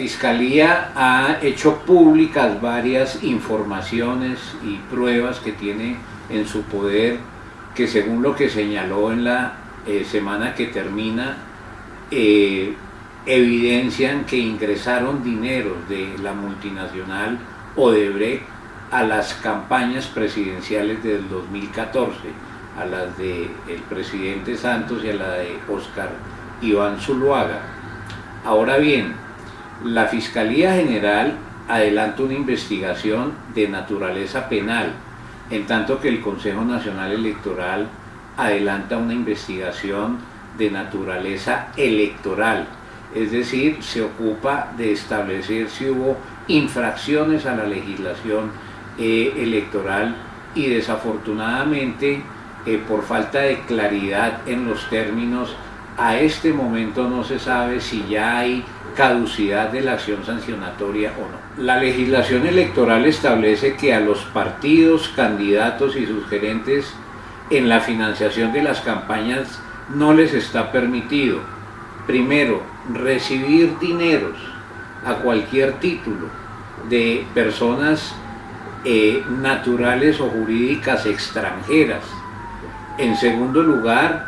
Fiscalía ha hecho públicas varias informaciones y pruebas que tiene en su poder que según lo que señaló en la eh, semana que termina, eh, evidencian que ingresaron dineros de la multinacional Odebrecht a las campañas presidenciales del 2014, a las del el presidente Santos y a la de Oscar Iván Zuluaga. Ahora bien, la Fiscalía General adelanta una investigación de naturaleza penal, en tanto que el Consejo Nacional Electoral adelanta una investigación de naturaleza electoral, es decir, se ocupa de establecer si hubo infracciones a la legislación eh, electoral y desafortunadamente eh, por falta de claridad en los términos, a este momento no se sabe si ya hay caducidad de la acción sancionatoria o no. La legislación electoral establece que a los partidos, candidatos y sus gerentes en la financiación de las campañas no les está permitido, primero, recibir dineros a cualquier título de personas eh, naturales o jurídicas extranjeras. En segundo lugar,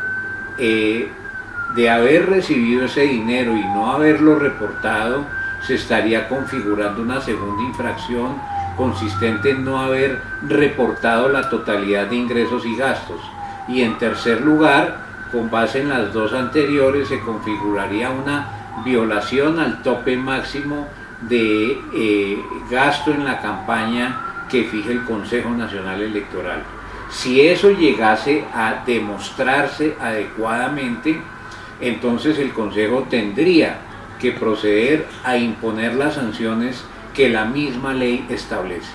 eh, de haber recibido ese dinero y no haberlo reportado, se estaría configurando una segunda infracción consistente en no haber reportado la totalidad de ingresos y gastos. Y en tercer lugar, con base en las dos anteriores, se configuraría una violación al tope máximo de eh, gasto en la campaña que fije el Consejo Nacional Electoral. Si eso llegase a demostrarse adecuadamente, entonces el Consejo tendría que proceder a imponer las sanciones que la misma ley establece.